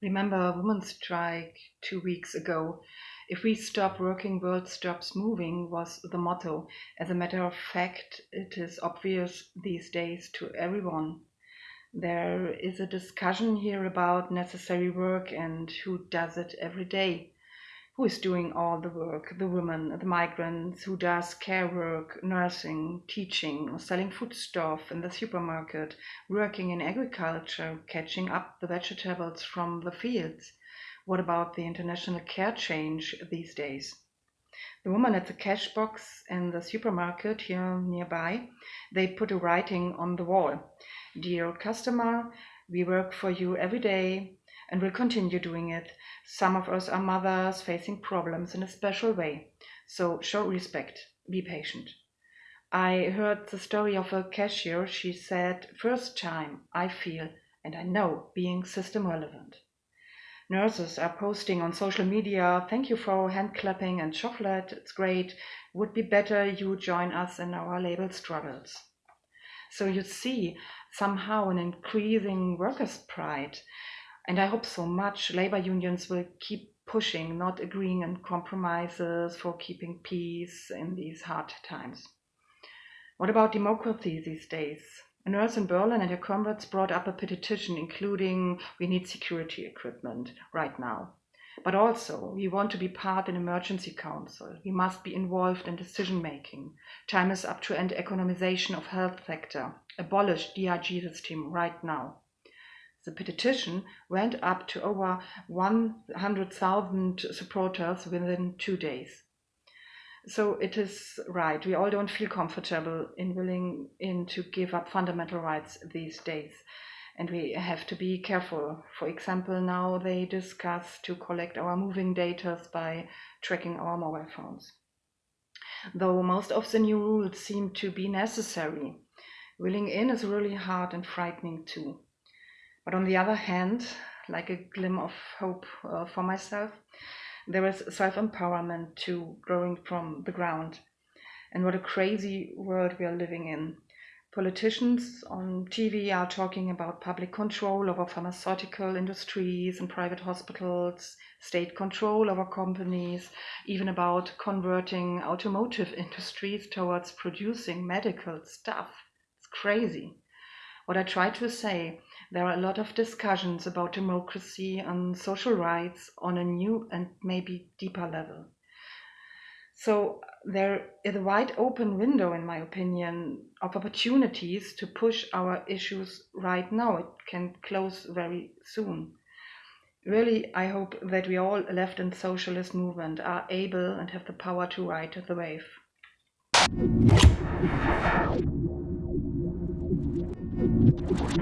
Remember a women's strike two weeks ago. If we stop working, world stops moving was the motto. As a matter of fact, it is obvious these days to everyone. There is a discussion here about necessary work and who does it every day who is doing all the work the women, the migrants, who does care work, nursing, teaching, selling foodstuff in the supermarket, working in agriculture, catching up the vegetables from the fields. What about the international care change these days? The woman at the cash box in the supermarket here nearby, they put a writing on the wall. Dear customer, we work for you every day and will continue doing it. Some of us are mothers facing problems in a special way, so show respect, be patient. I heard the story of a cashier. She said, First time I feel and I know being system relevant. Nurses are posting on social media, thank you for hand clapping and chocolate, it's great. Would be better you join us in our label struggles. So you see somehow an increasing workers' pride and I hope so much labor unions will keep pushing, not agreeing on compromises for keeping peace in these hard times. What about democracy these days? A nurse in Berlin and her comrades brought up a petition including we need security equipment right now. But also, we want to be part in emergency council. We must be involved in decision making. Time is up to end economization of health sector. Abolish DRG system right now. The petition went up to over 100,000 supporters within two days. So it is right. We all don't feel comfortable in willing in to give up fundamental rights these days. And we have to be careful. For example, now they discuss to collect our moving data by tracking our mobile phones. Though most of the new rules seem to be necessary, willing in is really hard and frightening too. But on the other hand, like a glimmer of hope uh, for myself, there is self empowerment too growing from the ground. And what a crazy world we are living in. Politicians on TV are talking about public control over pharmaceutical industries and private hospitals, state control over companies, even about converting automotive industries towards producing medical stuff. It's crazy. What I try to say there are a lot of discussions about democracy and social rights on a new and maybe deeper level. So there is a wide open window, in my opinion, of opportunities to push our issues right now. It can close very soon. Really, I hope that we all left and socialist movement are able and have the power to ride the wave. Thank you.